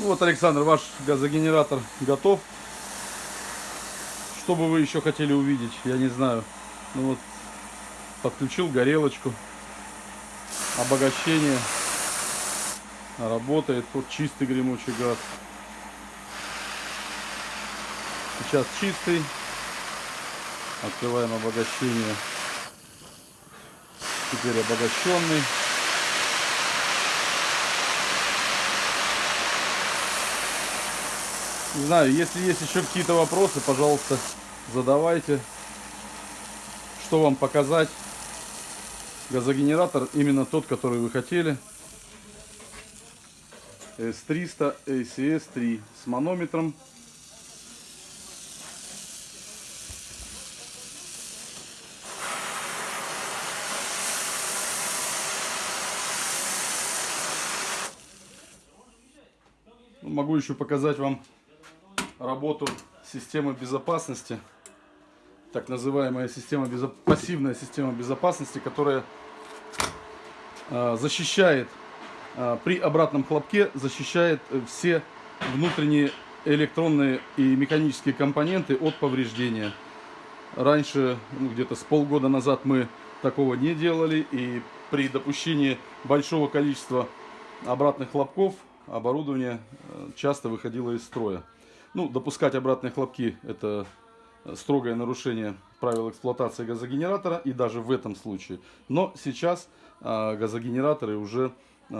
Ну вот, Александр, ваш газогенератор готов. Что бы вы еще хотели увидеть, я не знаю. Ну вот, подключил горелочку. Обогащение. Работает. Вот чистый гремучий газ. Сейчас чистый. Открываем обогащение. Теперь обогащенный. Не знаю, если есть еще какие-то вопросы, пожалуйста, задавайте. Что вам показать? Газогенератор именно тот, который вы хотели. S300 ACS3 с манометром. Ну, Могу еще показать вам работу системы безопасности. Так называемая система безо... пассивная система безопасности, которая э, защищает э, при обратном хлопке защищает все внутренние электронные и механические компоненты от повреждения. Раньше, ну, где-то с полгода назад мы такого не делали и при допущении большого количества обратных хлопков оборудование э, часто выходило из строя. Ну, допускать обратные хлопки – это строгое нарушение правил эксплуатации газогенератора, и даже в этом случае. Но сейчас э, газогенераторы уже э,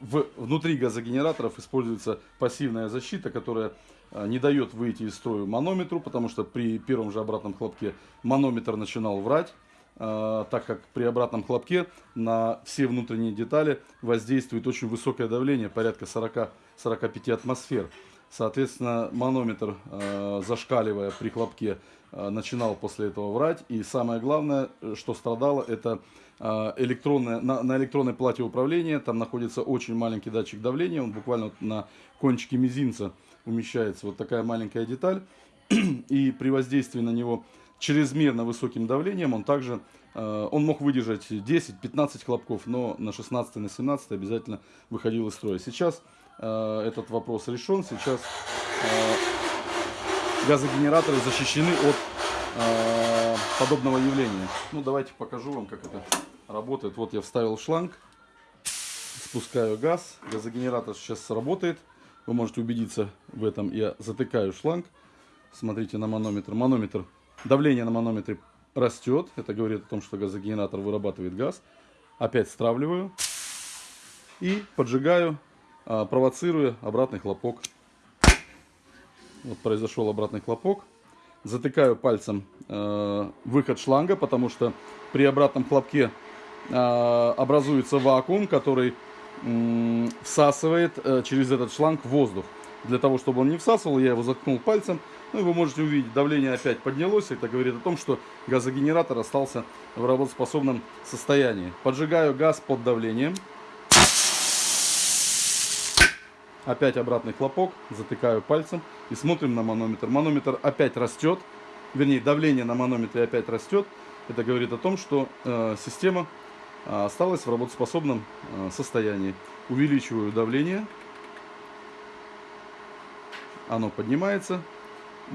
в, внутри газогенераторов используется пассивная защита, которая э, не дает выйти из строя манометру, потому что при первом же обратном хлопке манометр начинал врать так как при обратном хлопке на все внутренние детали воздействует очень высокое давление, порядка 40-45 атмосфер. Соответственно, манометр, э, зашкаливая при хлопке, э, начинал после этого врать. И самое главное, что страдало, это э, электронная, на, на электронной плате управления. Там находится очень маленький датчик давления. Он буквально на кончике мизинца умещается. Вот такая маленькая деталь. И при воздействии на него чрезмерно высоким давлением он также э, он мог выдержать 10-15 хлопков, но на 16 на 17 обязательно выходил из строя. Сейчас Э, этот вопрос решен. Сейчас э, газогенераторы защищены от э, подобного явления. Ну, давайте покажу вам, как это работает. Вот я вставил шланг, спускаю газ, газогенератор сейчас работает. Вы можете убедиться в этом. Я затыкаю шланг. Смотрите на манометр. Манометр, давление на манометре растет. Это говорит о том, что газогенератор вырабатывает газ. Опять стравливаю и поджигаю провоцируя обратный хлопок. Вот произошел обратный хлопок. Затыкаю пальцем э, выход шланга, потому что при обратном хлопке э, образуется вакуум, который всасывает э, через этот шланг воздух. Для того, чтобы он не всасывал, я его заткнул пальцем. Ну и вы можете увидеть, давление опять поднялось. Это говорит о том, что газогенератор остался в работоспособном состоянии. Поджигаю газ под давлением. Опять обратный хлопок, затыкаю пальцем и смотрим на манометр. Манометр опять растет, вернее давление на манометре опять растет. Это говорит о том, что э, система э, осталась в работоспособном э, состоянии. Увеличиваю давление. Оно поднимается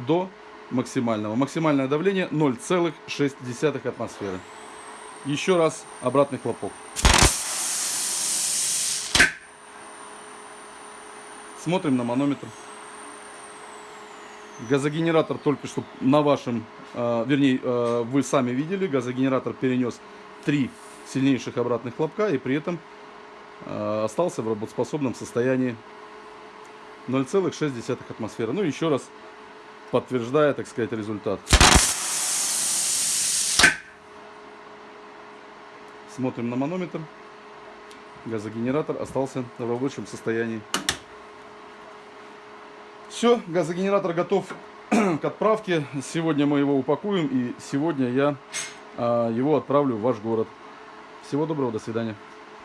до максимального. Максимальное давление 0,6 атмосферы. Еще раз обратный хлопок. Смотрим на манометр. Газогенератор только что на вашем, э, вернее, э, вы сами видели, газогенератор перенес три сильнейших обратных хлопка и при этом э, остался в работоспособном состоянии 0,6 атмосферы. Ну, еще раз подтверждая, так сказать, результат. Смотрим на манометр. Газогенератор остался в рабочем состоянии. Все, газогенератор готов к отправке. Сегодня мы его упакуем и сегодня я а, его отправлю в ваш город. Всего доброго, до свидания.